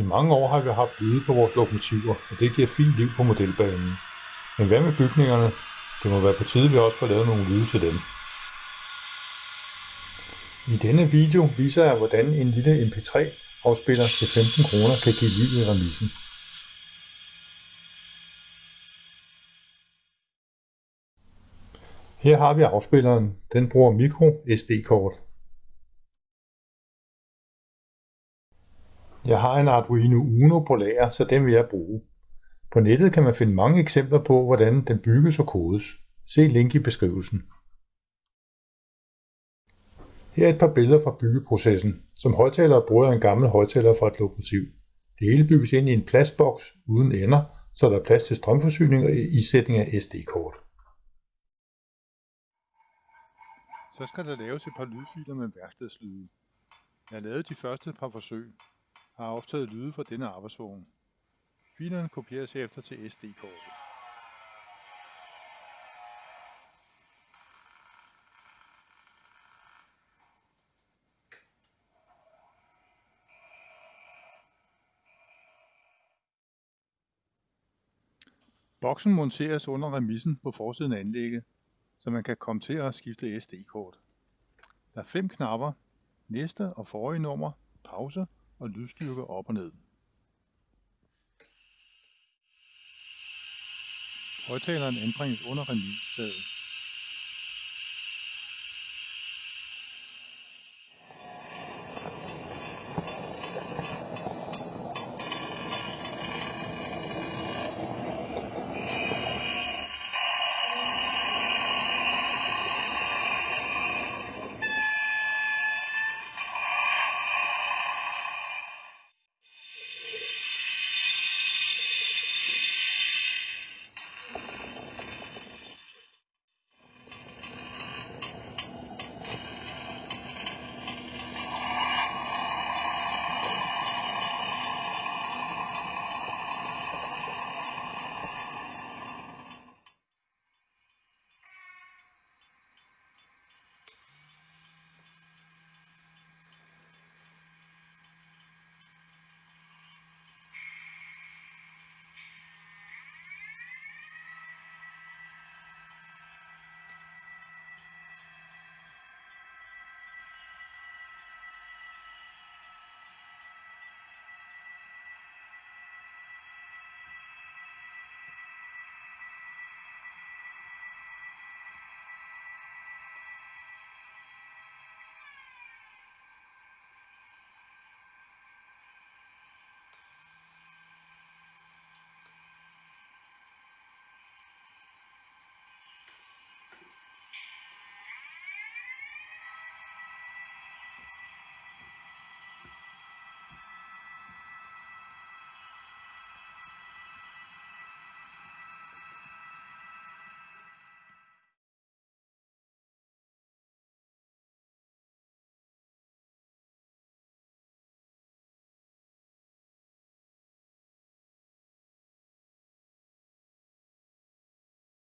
I mange år har vi haft lyde på vores lokomotiver, og det giver fint liv på modelbanen. Men hvad med bygningerne? Det må være på tide, vi også får lavet nogle lyde til dem. I denne video viser jeg, hvordan en lille MP3-afspiller til 15 kroner kan give liv i remisen. Her har vi afspilleren. Den bruger micro SD-kort. Jeg har en Arduino Uno på lager, så den vil jeg bruge. På nettet kan man finde mange eksempler på, hvordan den bygges og kodes. Se link i beskrivelsen. Her er et par billeder fra byggeprocessen. Som højtaler bruger jeg en gammel højtaler fra et lokomotiv. Det hele bygges ind i en plastboks uden ender, så der er plads til strømforsyning og isætning af SD-kort. Så skal der laves et par lydfiler med værkstedslyde. Jeg har lavet de første par forsøg, har optaget lyde fra denne arbejdsvogn. Filerne kopieres herefter til SD-kortet. Boksen monteres under remissen på forsiden af anlægget, så man kan komme til at skifte SD-kort. Der er fem knapper, næste og forrige nummer, pause og lydstyrke op og ned. Højtaleren anbringes under remissetaget.